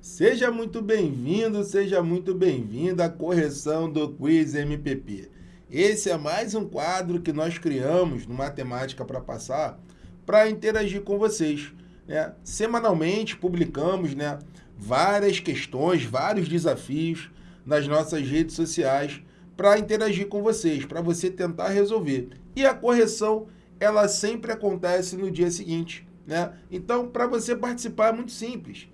Seja muito bem-vindo, seja muito bem-vinda à correção do Quiz MPP. Esse é mais um quadro que nós criamos no Matemática para Passar para interagir com vocês. Né? Semanalmente publicamos né, várias questões, vários desafios nas nossas redes sociais para interagir com vocês, para você tentar resolver. E a correção, ela sempre acontece no dia seguinte. Né? Então, para você participar é muito simples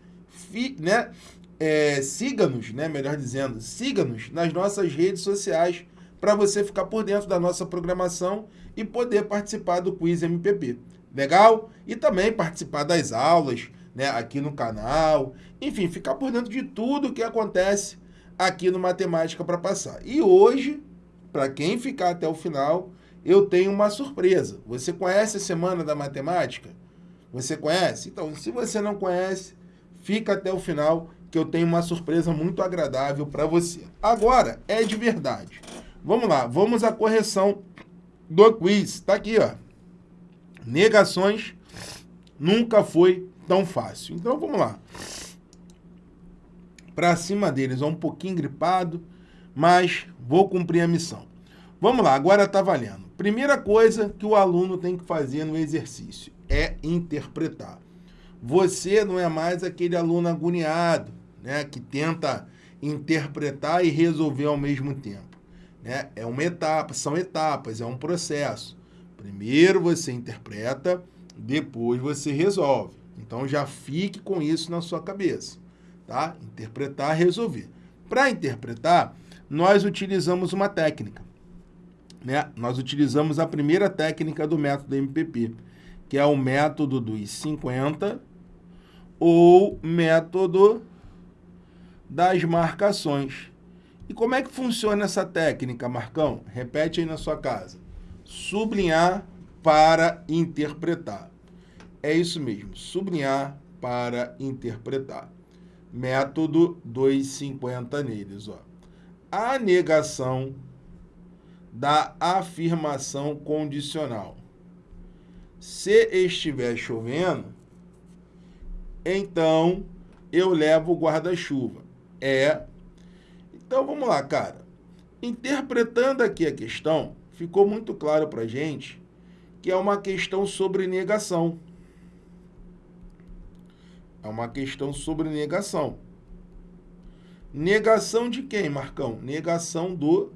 né, é, siga-nos, né, melhor dizendo, siga-nos nas nossas redes sociais para você ficar por dentro da nossa programação e poder participar do Quiz MPP. Legal? E também participar das aulas né, aqui no canal. Enfim, ficar por dentro de tudo que acontece aqui no Matemática para Passar. E hoje, para quem ficar até o final, eu tenho uma surpresa. Você conhece a Semana da Matemática? Você conhece? Então, se você não conhece, Fica até o final que eu tenho uma surpresa muito agradável para você. Agora, é de verdade. Vamos lá, vamos à correção do quiz. Está aqui, ó. Negações nunca foi tão fácil. Então, vamos lá. Para cima deles, ó, um pouquinho gripado, mas vou cumprir a missão. Vamos lá, agora está valendo. Primeira coisa que o aluno tem que fazer no exercício é interpretar. Você não é mais aquele aluno agoniado, né, que tenta interpretar e resolver ao mesmo tempo. Né? É uma etapa, são etapas, é um processo. Primeiro você interpreta, depois você resolve. Então já fique com isso na sua cabeça, tá? Interpretar, resolver. Para interpretar, nós utilizamos uma técnica, né? Nós utilizamos a primeira técnica do método MPP, que é o método dos 50 ou método das marcações. E como é que funciona essa técnica, Marcão? Repete aí na sua casa. Sublinhar para interpretar. É isso mesmo, sublinhar para interpretar. Método 250 neles. Ó. A negação da afirmação condicional. Se estiver chovendo, então eu levo o guarda-chuva. É. Então vamos lá, cara. Interpretando aqui a questão, ficou muito claro para gente que é uma questão sobre negação. É uma questão sobre negação. Negação de quem, Marcão? Negação do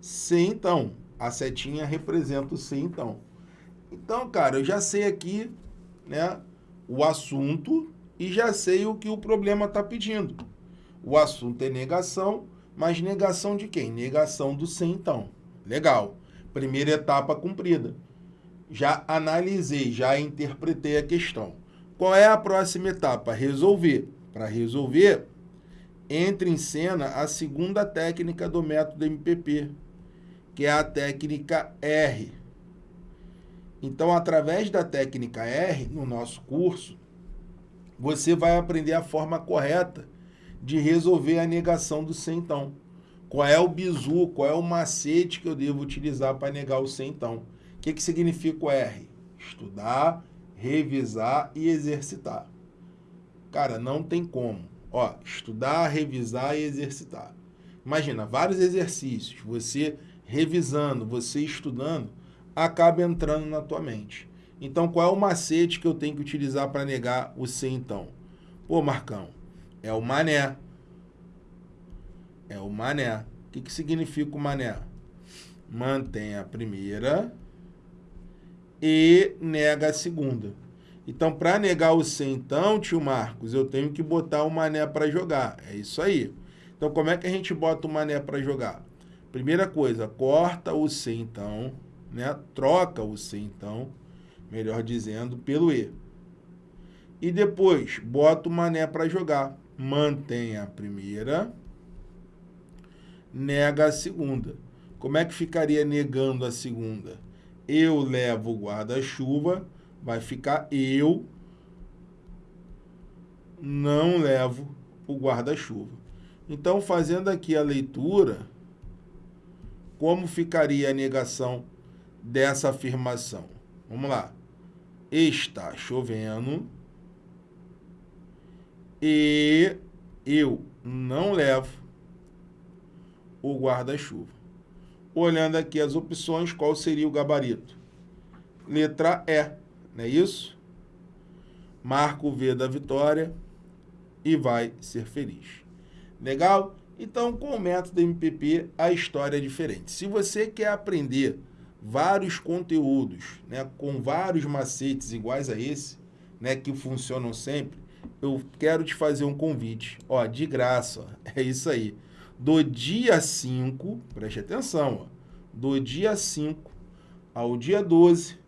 se então. A setinha representa o se então. Então, cara, eu já sei aqui, né, o assunto e já sei o que o problema está pedindo. O assunto é negação, mas negação de quem? Negação do sim, então. Legal. Primeira etapa cumprida. Já analisei, já interpretei a questão. Qual é a próxima etapa? Resolver. Para resolver, entra em cena a segunda técnica do método MPP, que é a técnica R. Então, através da técnica R, no nosso curso, você vai aprender a forma correta de resolver a negação do então. Qual é o bizu, qual é o macete que eu devo utilizar para negar o então? O que, que significa o R? Estudar, revisar e exercitar. Cara, não tem como. Ó, estudar, revisar e exercitar. Imagina, vários exercícios, você revisando, você estudando, acaba entrando na tua mente. Então, qual é o macete que eu tenho que utilizar para negar o C, então? Pô, Marcão, é o mané. É o mané. O que, que significa o mané? Mantém a primeira e nega a segunda. Então, para negar o C, então, tio Marcos, eu tenho que botar o mané para jogar. É isso aí. Então, como é que a gente bota o mané para jogar? Primeira coisa, corta o C, então, né? Troca o C, então melhor dizendo, pelo E. E depois, bota o mané para jogar. Mantém a primeira, nega a segunda. Como é que ficaria negando a segunda? Eu levo o guarda-chuva, vai ficar eu não levo o guarda-chuva. Então, fazendo aqui a leitura, como ficaria a negação dessa afirmação? Vamos lá está chovendo e eu não levo o guarda-chuva. Olhando aqui as opções, qual seria o gabarito? Letra E, não é isso? Marca o V da vitória e vai ser feliz. Legal? Então, com o método MPP, a história é diferente. Se você quer aprender vários conteúdos, né, com vários macetes iguais a esse, né, que funcionam sempre, eu quero te fazer um convite, ó, de graça, ó, é isso aí. Do dia 5, preste atenção, ó, do dia 5 ao dia 12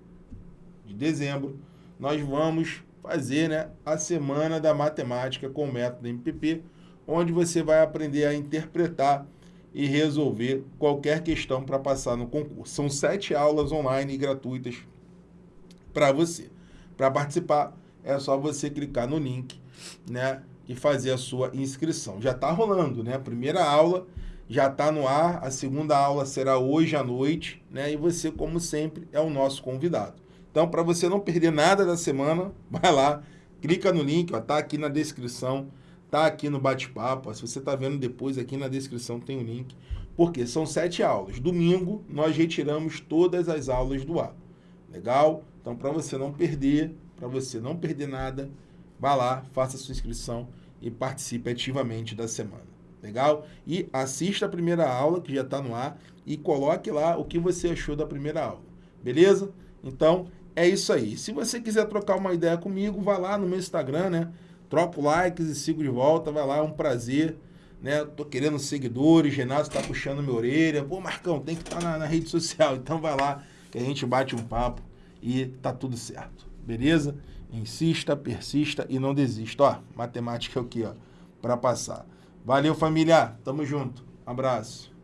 de dezembro, nós vamos fazer né, a Semana da Matemática com o método MPP, onde você vai aprender a interpretar e resolver qualquer questão para passar no concurso. São sete aulas online gratuitas para você. Para participar, é só você clicar no link né, e fazer a sua inscrição. Já está rolando, né? A primeira aula já está no ar, a segunda aula será hoje à noite, né? E você, como sempre, é o nosso convidado. Então, para você não perder nada da semana, vai lá, clica no link, está aqui na descrição Tá aqui no bate-papo. Se você está vendo depois, aqui na descrição tem o um link. Porque são sete aulas. Domingo, nós retiramos todas as aulas do ar. Legal? Então, para você não perder, para você não perder nada, vá lá, faça sua inscrição e participe ativamente da semana. Legal? E assista a primeira aula, que já está no ar, e coloque lá o que você achou da primeira aula. Beleza? Então, é isso aí. Se você quiser trocar uma ideia comigo, vá lá no meu Instagram, né? Troco likes e sigo de volta, vai lá, é um prazer. Né? Tô querendo seguidores, Renato está puxando minha orelha. Pô, Marcão, tem que estar tá na, na, rede social. Então vai lá, que a gente bate um papo e tá tudo certo. Beleza? Insista, persista e não desista. Ó, matemática aqui, ó, para passar. Valeu, família. Tamo junto. abraço.